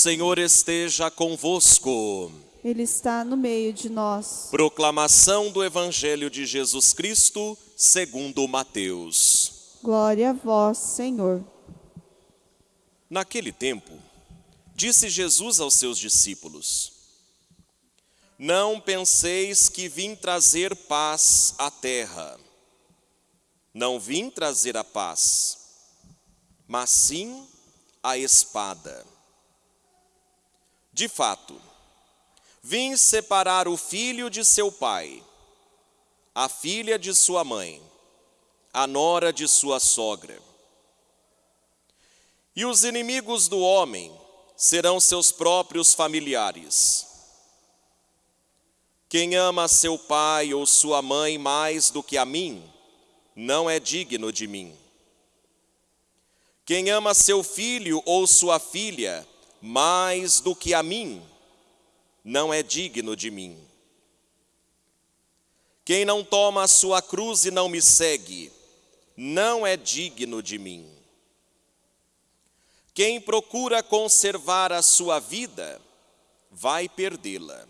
Senhor esteja convosco. Ele está no meio de nós. Proclamação do Evangelho de Jesus Cristo, segundo Mateus. Glória a vós, Senhor. Naquele tempo, disse Jesus aos seus discípulos: Não penseis que vim trazer paz à terra. Não vim trazer a paz, mas sim a espada. De fato, vim separar o filho de seu pai, a filha de sua mãe, a nora de sua sogra. E os inimigos do homem serão seus próprios familiares. Quem ama seu pai ou sua mãe mais do que a mim, não é digno de mim. Quem ama seu filho ou sua filha mais do que a mim, não é digno de mim. Quem não toma a sua cruz e não me segue, não é digno de mim. Quem procura conservar a sua vida, vai perdê-la.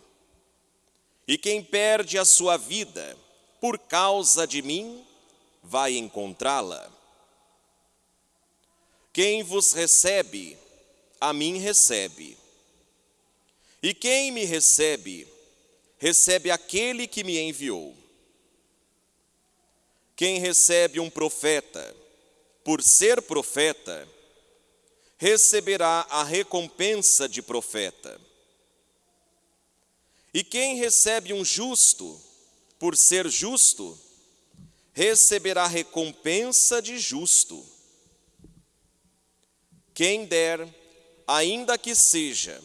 E quem perde a sua vida por causa de mim, vai encontrá-la. Quem vos recebe, a mim recebe. E quem me recebe, recebe aquele que me enviou. Quem recebe um profeta, por ser profeta, receberá a recompensa de profeta. E quem recebe um justo, por ser justo, receberá recompensa de justo. Quem der, ainda que seja,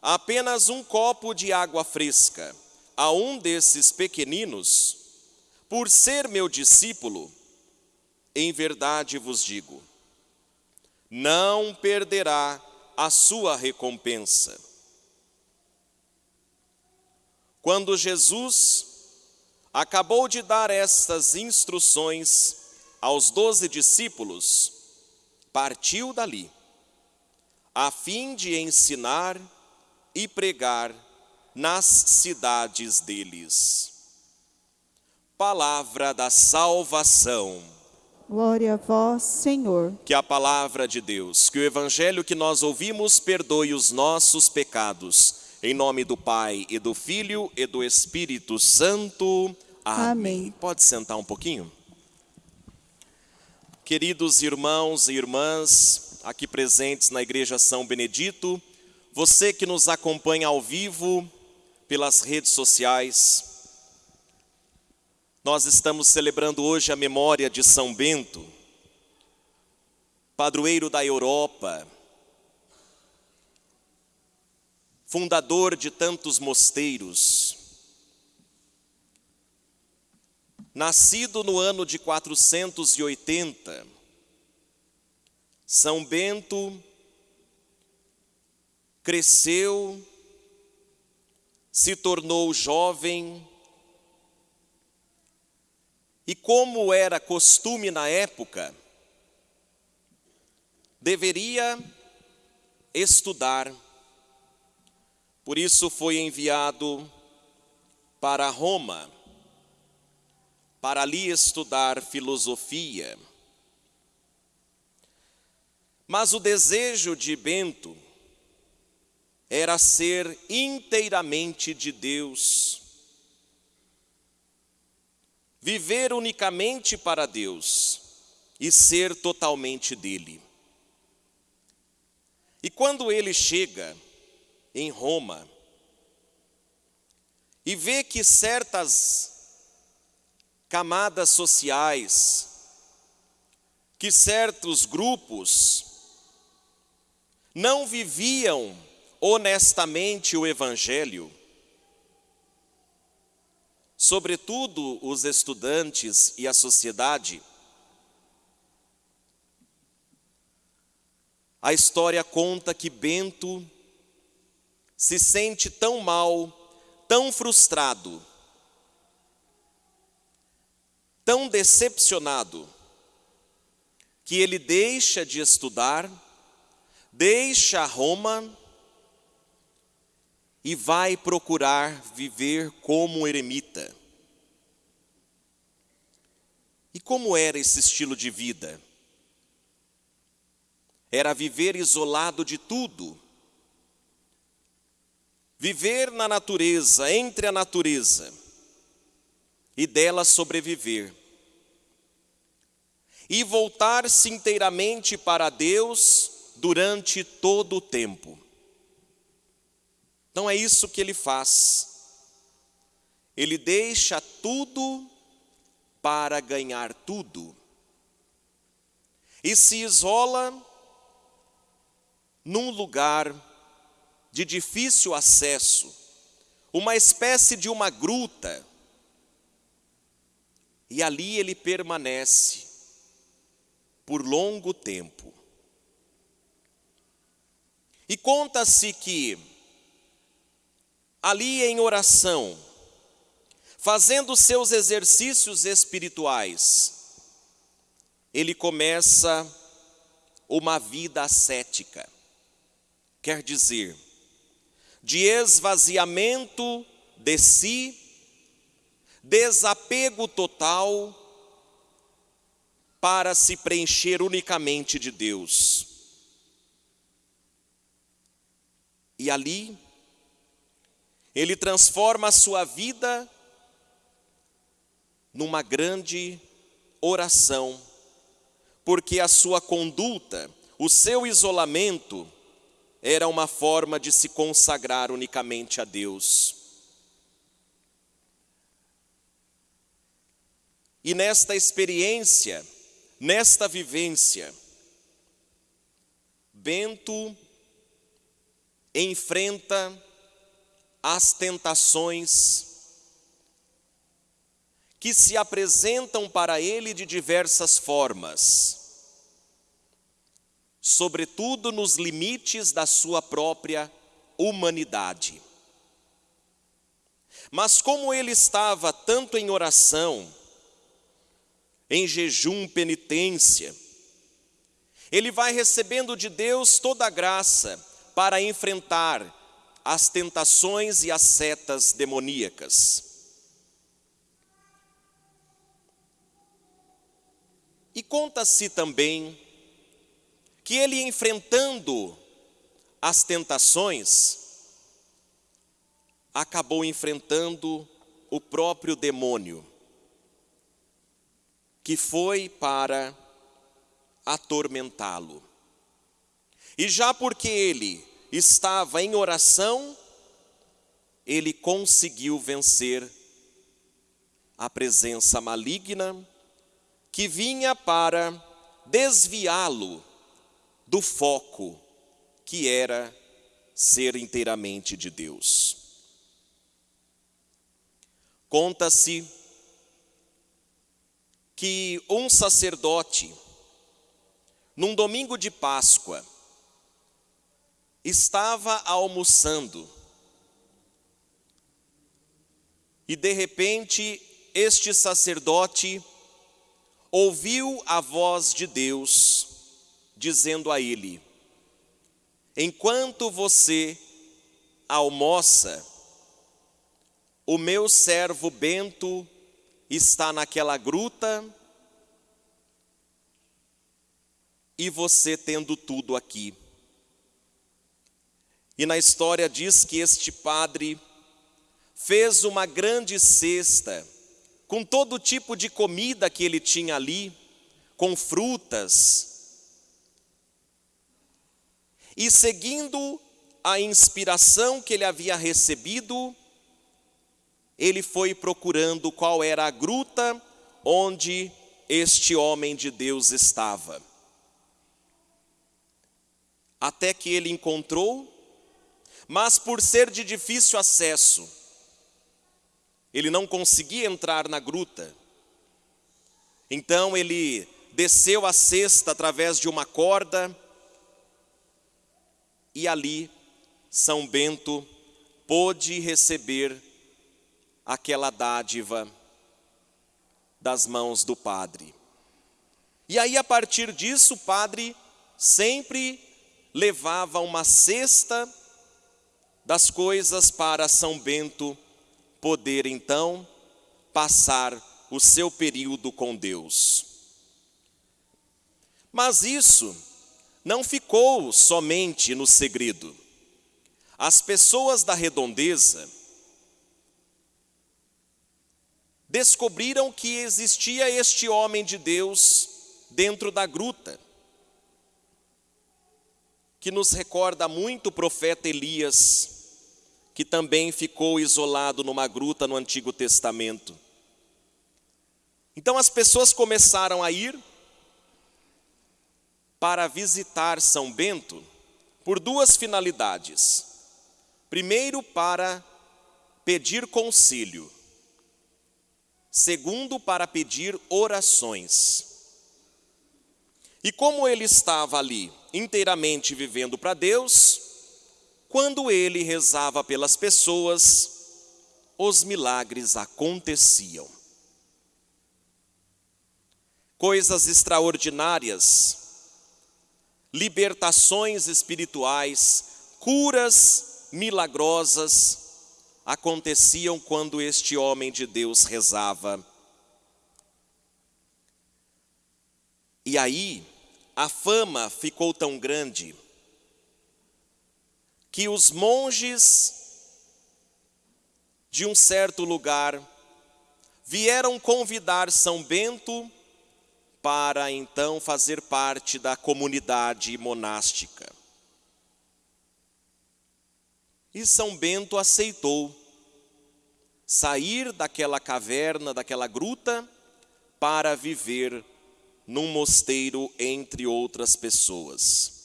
apenas um copo de água fresca a um desses pequeninos, por ser meu discípulo, em verdade vos digo, não perderá a sua recompensa. Quando Jesus acabou de dar estas instruções aos doze discípulos, partiu dali, a fim de ensinar e pregar nas cidades deles. Palavra da salvação. Glória a vós, Senhor. Que a palavra de Deus, que o evangelho que nós ouvimos perdoe os nossos pecados. Em nome do Pai e do Filho e do Espírito Santo. Amém. Amém. Pode sentar um pouquinho? Queridos irmãos e irmãs, aqui presentes na Igreja São Benedito, você que nos acompanha ao vivo pelas redes sociais, nós estamos celebrando hoje a memória de São Bento, padroeiro da Europa, fundador de tantos mosteiros, nascido no ano de 480, São Bento cresceu, se tornou jovem, e como era costume na época, deveria estudar. Por isso foi enviado para Roma, para ali estudar filosofia. Mas o desejo de Bento era ser inteiramente de Deus, viver unicamente para Deus e ser totalmente dele. E quando ele chega em Roma e vê que certas camadas sociais, que certos grupos não viviam honestamente o Evangelho, sobretudo os estudantes e a sociedade, a história conta que Bento se sente tão mal, tão frustrado, tão decepcionado, que ele deixa de estudar, deixa Roma e vai procurar viver como eremita. E como era esse estilo de vida? Era viver isolado de tudo, viver na natureza, entre a natureza, e dela sobreviver. E voltar-se inteiramente para Deus durante todo o tempo. Então é isso que ele faz. Ele deixa tudo para ganhar tudo. E se isola num lugar de difícil acesso, uma espécie de uma gruta, e ali ele permanece por longo tempo. E conta-se que, ali em oração, fazendo seus exercícios espirituais, ele começa uma vida ascética. Quer dizer, de esvaziamento de si, desapego total, para se preencher unicamente de Deus. E ali, ele transforma a sua vida numa grande oração, porque a sua conduta, o seu isolamento, era uma forma de se consagrar unicamente a Deus. E nesta experiência, nesta vivência, Bento enfrenta as tentações que se apresentam para ele de diversas formas, sobretudo nos limites da sua própria humanidade. Mas como ele estava tanto em oração, em jejum, penitência, ele vai recebendo de Deus toda a graça para enfrentar as tentações e as setas demoníacas. E conta-se também que ele enfrentando as tentações, acabou enfrentando o próprio demônio, que foi para atormentá-lo. E já porque ele estava em oração, ele conseguiu vencer a presença maligna que vinha para desviá-lo do foco que era ser inteiramente de Deus. Conta-se que um sacerdote, num domingo de Páscoa, estava almoçando e de repente este sacerdote ouviu a voz de Deus dizendo a ele: Enquanto você almoça, o meu servo Bento está naquela gruta e você tendo tudo aqui. E na história diz que este padre fez uma grande cesta com todo tipo de comida que ele tinha ali, com frutas. E seguindo a inspiração que ele havia recebido, ele foi procurando qual era a gruta onde este homem de Deus estava. Até que ele encontrou mas por ser de difícil acesso, ele não conseguia entrar na gruta. Então ele desceu a cesta através de uma corda e ali São Bento pôde receber aquela dádiva das mãos do padre. E aí, a partir disso, o padre sempre levava uma cesta das coisas para São Bento poder então passar o seu período com Deus. Mas isso não ficou somente no segredo. As pessoas da redondeza descobriram que existia este homem de Deus dentro da gruta, que nos recorda muito o profeta Elias, que também ficou isolado numa gruta no Antigo Testamento. Então as pessoas começaram a ir para visitar São Bento por duas finalidades. Primeiro, para pedir conselho. Segundo, para pedir orações. E como ele estava ali inteiramente vivendo para Deus, quando ele rezava pelas pessoas, os milagres aconteciam. Coisas extraordinárias libertações espirituais, curas milagrosas aconteciam quando este homem de Deus rezava. E aí, a fama ficou tão grande que os monges de um certo lugar vieram convidar São Bento para então fazer parte da comunidade monástica. E São Bento aceitou sair daquela caverna, daquela gruta, para viver num mosteiro entre outras pessoas.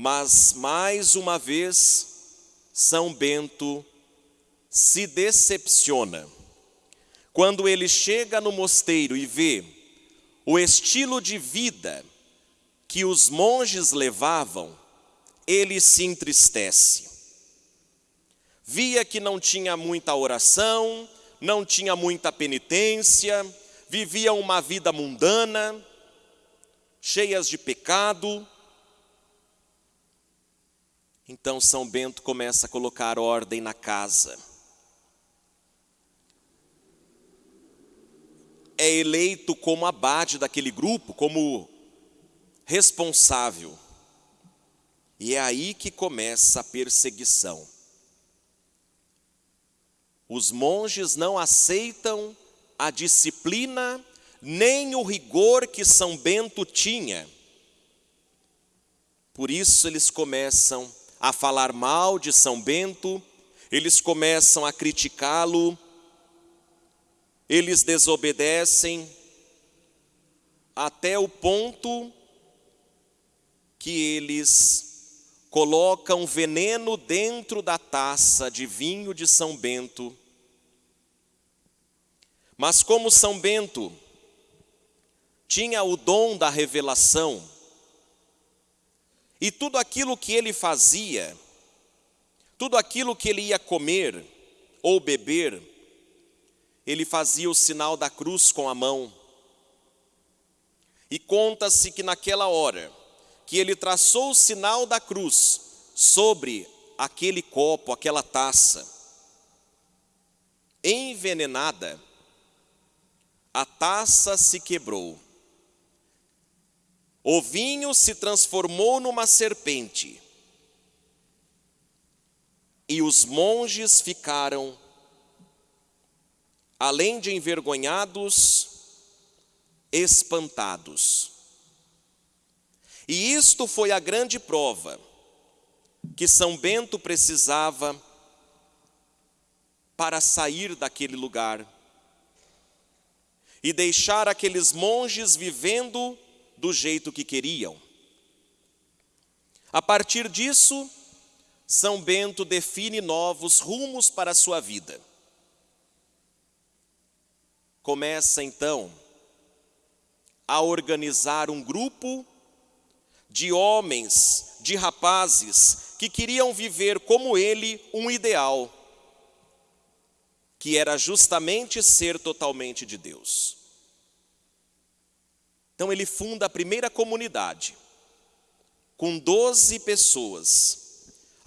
Mas mais uma vez, São Bento se decepciona quando ele chega no mosteiro e vê o estilo de vida que os monges levavam, ele se entristece. Via que não tinha muita oração, não tinha muita penitência, vivia uma vida mundana, cheias de pecado. Então São Bento começa a colocar ordem na casa. é eleito como abade daquele grupo, como responsável. E é aí que começa a perseguição. Os monges não aceitam a disciplina nem o rigor que São Bento tinha. Por isso eles começam a falar mal de São Bento, eles começam a criticá-lo, eles desobedecem até o ponto que eles colocam veneno dentro da taça de vinho de São Bento. Mas como São Bento tinha o dom da revelação, e tudo aquilo que ele fazia, tudo aquilo que ele ia comer ou beber, ele fazia o sinal da cruz com a mão. E conta-se que naquela hora que ele traçou o sinal da cruz sobre aquele copo, aquela taça, envenenada, a taça se quebrou. O vinho se transformou numa serpente. E os monges ficaram além de envergonhados, espantados. E isto foi a grande prova que São Bento precisava para sair daquele lugar e deixar aqueles monges vivendo do jeito que queriam. A partir disso, São Bento define novos rumos para a sua vida começa então a organizar um grupo de homens, de rapazes que queriam viver como ele um ideal, que era justamente ser totalmente de Deus. Então ele funda a primeira comunidade, com doze pessoas,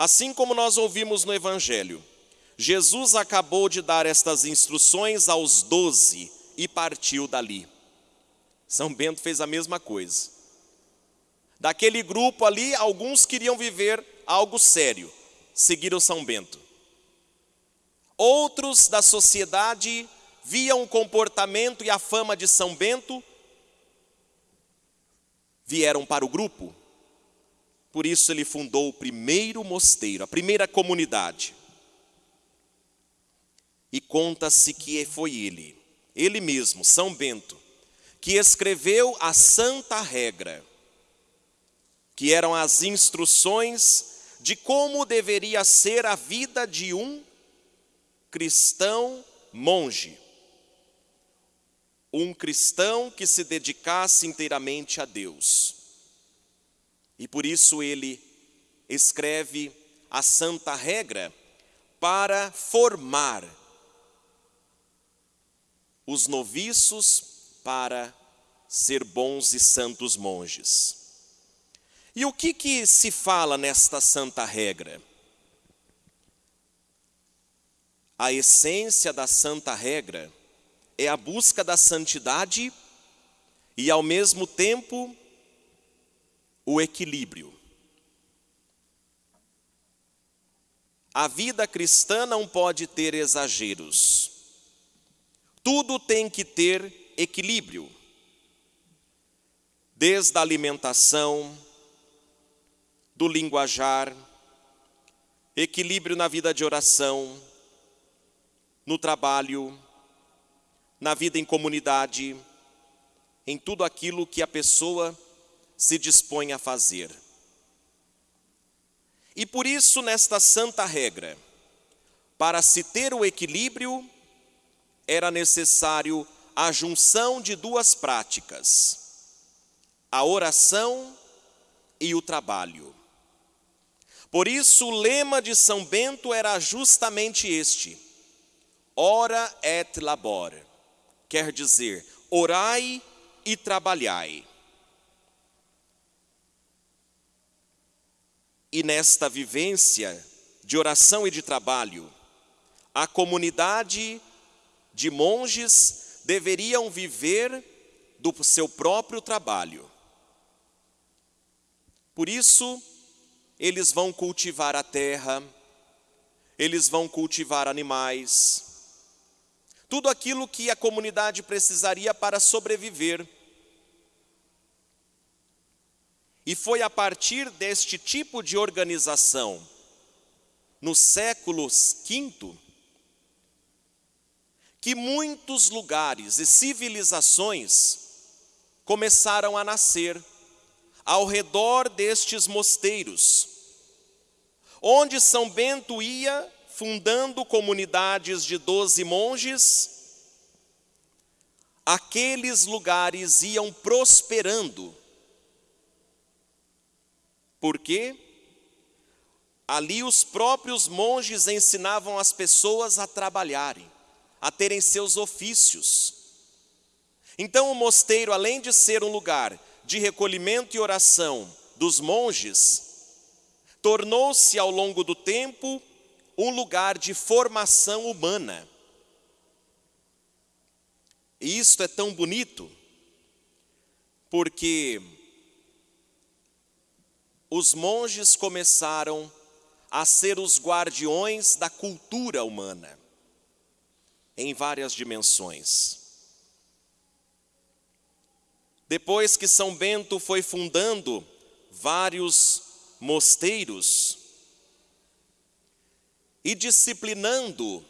Assim como nós ouvimos no Evangelho, Jesus acabou de dar estas instruções aos doze e partiu dali. São Bento fez a mesma coisa. Daquele grupo ali, alguns queriam viver algo sério, seguiram São Bento. Outros da sociedade viam o comportamento e a fama de São Bento, vieram para o grupo. Por isso ele fundou o primeiro mosteiro, a primeira comunidade. E conta-se que foi ele, ele mesmo, São Bento, que escreveu a Santa Regra, que eram as instruções de como deveria ser a vida de um cristão monge. Um cristão que se dedicasse inteiramente a Deus. E por isso ele escreve a Santa Regra para formar os noviços para ser bons e santos monges. E o que que se fala nesta santa regra? A essência da santa regra é a busca da santidade e ao mesmo tempo o equilíbrio. A vida cristã não pode ter exageros. Tudo tem que ter equilíbrio. Desde a alimentação, do linguajar, equilíbrio na vida de oração, no trabalho, na vida em comunidade, em tudo aquilo que a pessoa se dispõe a fazer. E por isso, nesta santa regra, para se ter o equilíbrio, era necessário a junção de duas práticas: a oração e o trabalho. Por isso, o lema de São Bento era justamente este: ora et labor, quer dizer, orai e trabalhai. E nesta vivência de oração e de trabalho, a comunidade de monges deveriam viver do seu próprio trabalho. Por isso, eles vão cultivar a terra, eles vão cultivar animais, tudo aquilo que a comunidade precisaria para sobreviver. E foi a partir deste tipo de organização, no século V, que muitos lugares e civilizações começaram a nascer ao redor destes mosteiros, onde São Bento ia fundando comunidades de doze monges, aqueles lugares iam prosperando. Por quê? Ali os próprios monges ensinavam as pessoas a trabalharem a terem seus ofícios. Então, o mosteiro, além de ser um lugar de recolhimento e oração dos monges, tornou-se ao longo do tempo um lugar de formação humana. E isto é tão bonito, porque os monges começaram a ser os guardiões da cultura humana em várias dimensões. Depois que São Bento foi fundando vários mosteiros e disciplinando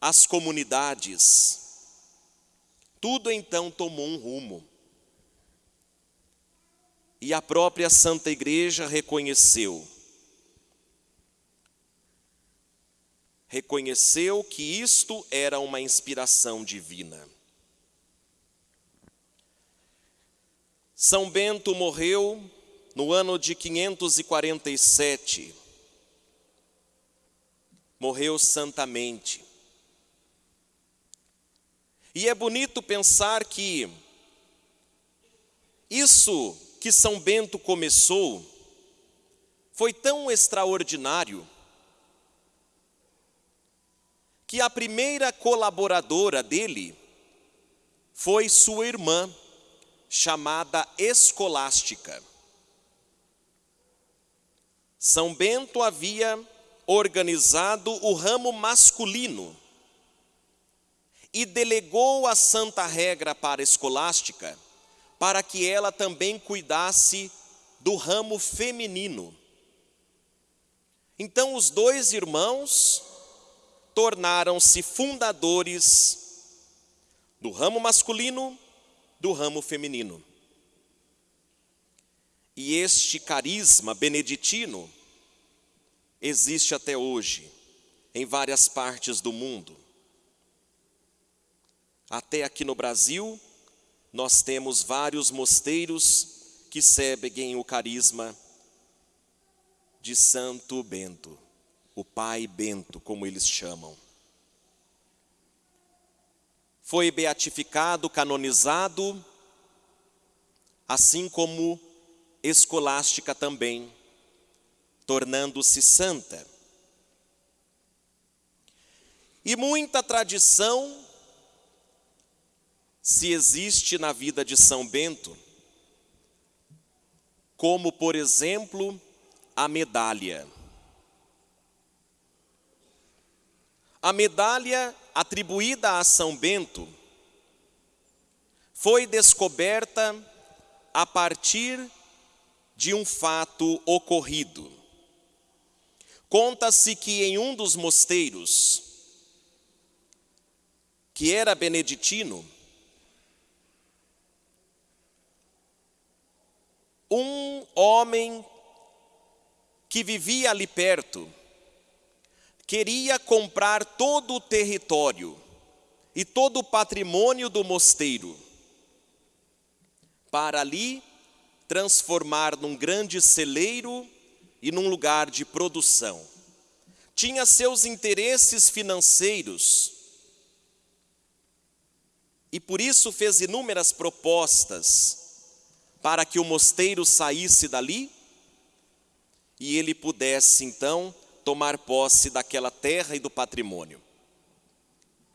as comunidades, tudo então tomou um rumo. E a própria Santa Igreja reconheceu reconheceu que isto era uma inspiração divina. São Bento morreu no ano de 547. Morreu santamente. E é bonito pensar que isso que São Bento começou foi tão extraordinário que a primeira colaboradora dele foi sua irmã, chamada Escolástica. São Bento havia organizado o ramo masculino e delegou a santa regra para a escolástica para que ela também cuidasse do ramo feminino. Então os dois irmãos tornaram-se fundadores do ramo masculino, do ramo feminino. E este carisma beneditino existe até hoje em várias partes do mundo. Até aqui no Brasil, nós temos vários mosteiros que seguem o carisma de Santo Bento, o Pai Bento, como eles chamam. Foi beatificado, canonizado, assim como escolástica também, tornando-se santa. E muita tradição se existe na vida de São Bento, como, por exemplo, a medalha. A medalha atribuída a São Bento foi descoberta a partir de um fato ocorrido. Conta-se que em um dos mosteiros, que era beneditino, um homem que vivia ali perto, queria comprar todo o território e todo o patrimônio do mosteiro, para ali transformar num grande celeiro e num lugar de produção. Tinha seus interesses financeiros e por isso fez inúmeras propostas para que o mosteiro saísse dali e ele pudesse então tomar posse daquela terra e do patrimônio.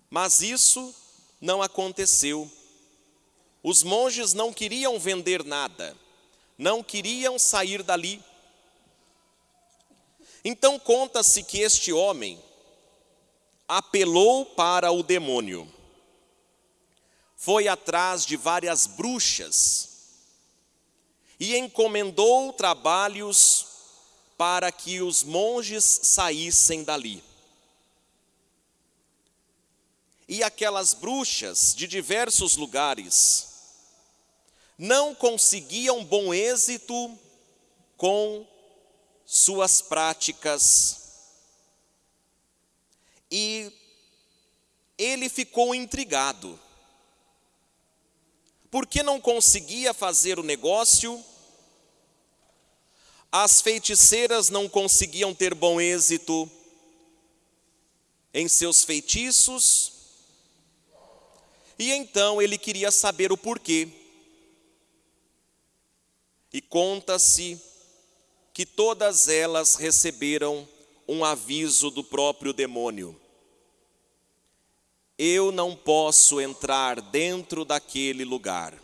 Mas isso não aconteceu. Os monges não queriam vender nada, não queriam sair dali. Então conta-se que este homem apelou para o demônio, foi atrás de várias bruxas e encomendou trabalhos para que os monges saíssem dali. E aquelas bruxas de diversos lugares não conseguiam bom êxito com suas práticas. E ele ficou intrigado. Porque não conseguia fazer o negócio as feiticeiras não conseguiam ter bom êxito em seus feitiços, e então ele queria saber o porquê. E conta-se que todas elas receberam um aviso do próprio demônio. Eu não posso entrar dentro daquele lugar,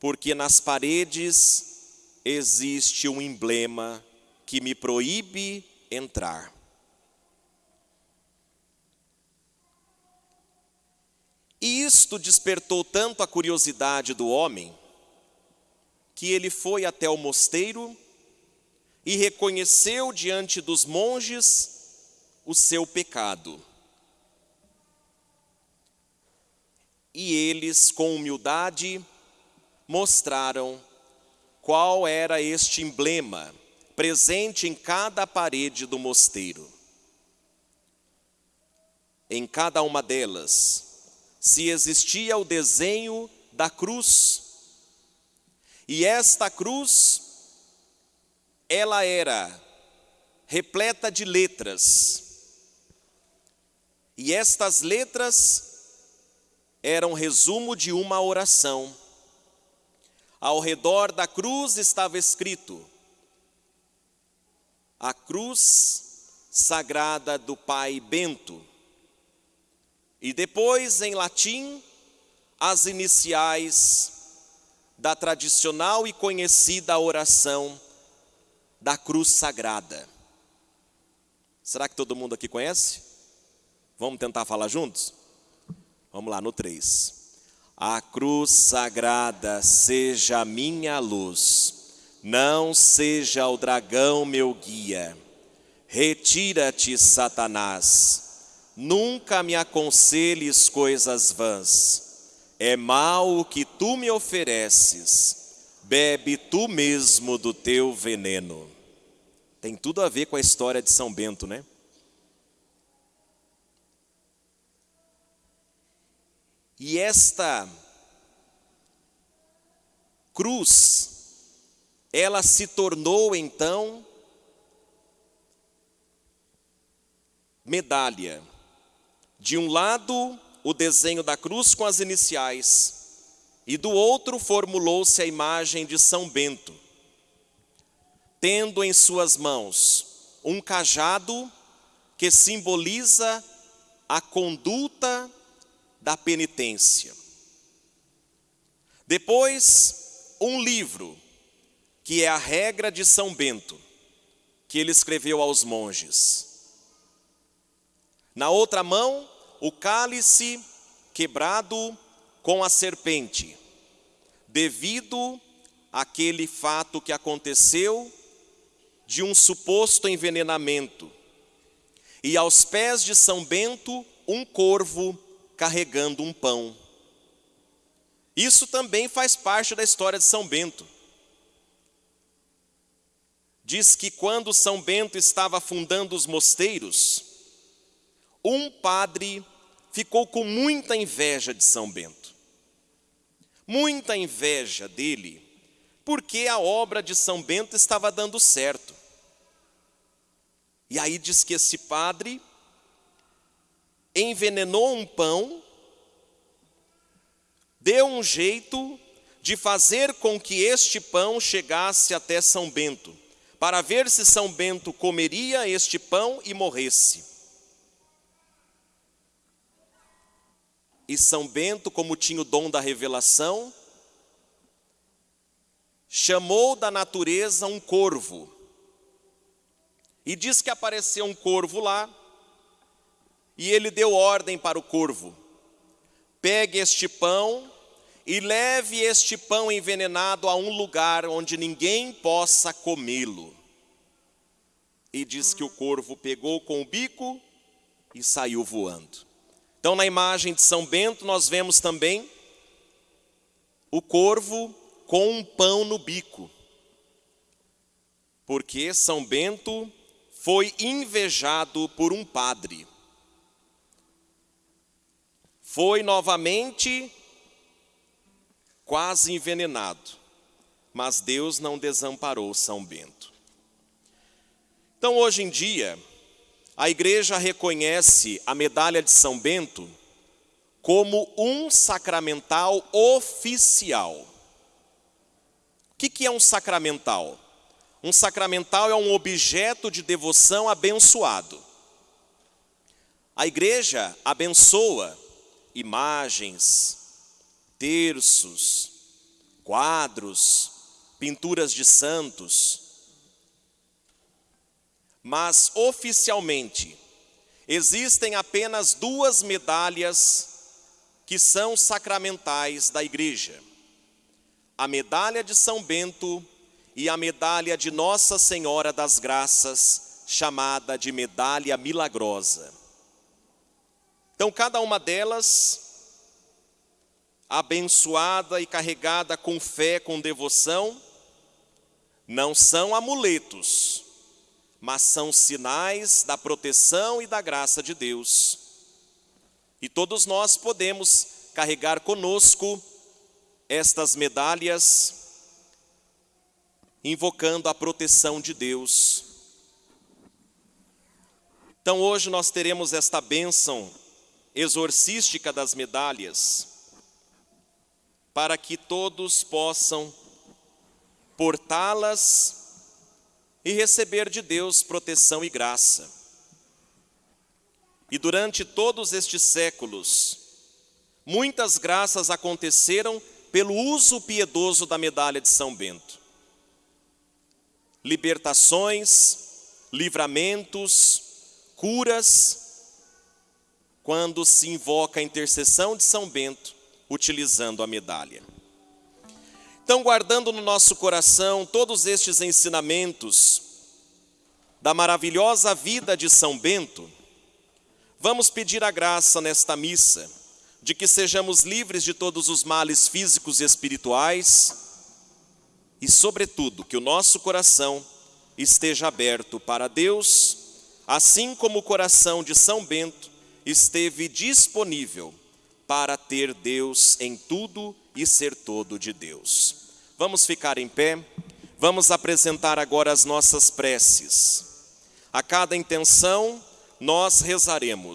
porque nas paredes existe um emblema que me proíbe entrar. E isto despertou tanto a curiosidade do homem, que ele foi até o mosteiro e reconheceu diante dos monges o seu pecado. E eles, com humildade, mostraram qual era este emblema presente em cada parede do mosteiro. Em cada uma delas, se existia o desenho da cruz, e esta cruz, ela era repleta de letras, e estas letras eram resumo de uma oração. Ao redor da cruz estava escrito: a cruz sagrada do Pai Bento. E depois, em latim, as iniciais da tradicional e conhecida oração da cruz sagrada. Será que todo mundo aqui conhece? Vamos tentar falar juntos? Vamos lá, no 3. A cruz sagrada seja minha luz, não seja o dragão meu guia. Retira-te, Satanás, nunca me aconselhes coisas vãs. É mal o que tu me ofereces, bebe tu mesmo do teu veneno. Tem tudo a ver com a história de São Bento, né? E esta cruz, ela se tornou então medalha. De um lado, o desenho da cruz com as iniciais, e do outro formulou-se a imagem de São Bento, tendo em suas mãos um cajado que simboliza a conduta da penitência. Depois, um livro, que é a regra de São Bento, que ele escreveu aos monges. Na outra mão, o cálice quebrado com a serpente, devido àquele fato que aconteceu de um suposto envenenamento. E aos pés de São Bento, um corvo carregando um pão. Isso também faz parte da história de São Bento. Diz que quando São Bento estava fundando os mosteiros, um padre ficou com muita inveja de São Bento. Muita inveja dele, porque a obra de São Bento estava dando certo. E aí diz que esse padre envenenou um pão, deu um jeito de fazer com que este pão chegasse até São Bento, para ver se São Bento comeria este pão e morresse. E São Bento, como tinha o dom da revelação, chamou da natureza um corvo. E diz que apareceu um corvo lá, e ele deu ordem para o corvo: pegue este pão e leve este pão envenenado a um lugar onde ninguém possa comê-lo. E diz que o corvo pegou com o bico e saiu voando. Então, na imagem de São Bento, nós vemos também o corvo com um pão no bico. Porque São Bento foi invejado por um padre foi novamente quase envenenado, mas Deus não desamparou São Bento. Então, hoje em dia, a igreja reconhece a medalha de São Bento como um sacramental oficial. O que é um sacramental? Um sacramental é um objeto de devoção abençoado. A igreja abençoa imagens, terços, quadros, pinturas de santos. Mas oficialmente existem apenas duas medalhas que são sacramentais da igreja: a medalha de São Bento e a medalha de Nossa Senhora das Graças, chamada de medalha milagrosa. Então, cada uma delas, abençoada e carregada com fé, com devoção, não são amuletos, mas são sinais da proteção e da graça de Deus. E todos nós podemos carregar conosco estas medalhas, invocando a proteção de Deus. Então hoje nós teremos esta bênção exorcística das medalhas, para que todos possam portá-las e receber de Deus proteção e graça. E durante todos estes séculos, muitas graças aconteceram pelo uso piedoso da medalha de São Bento. Libertações, livramentos, curas, quando se invoca a intercessão de São Bento, utilizando a medalha. Então, guardando no nosso coração todos estes ensinamentos da maravilhosa vida de São Bento, vamos pedir a graça nesta missa de que sejamos livres de todos os males físicos e espirituais e, sobretudo, que o nosso coração esteja aberto para Deus, assim como o coração de São Bento esteve disponível para ter Deus em tudo e ser todo de Deus. Vamos ficar em pé, vamos apresentar agora as nossas preces. A cada intenção, nós rezaremos.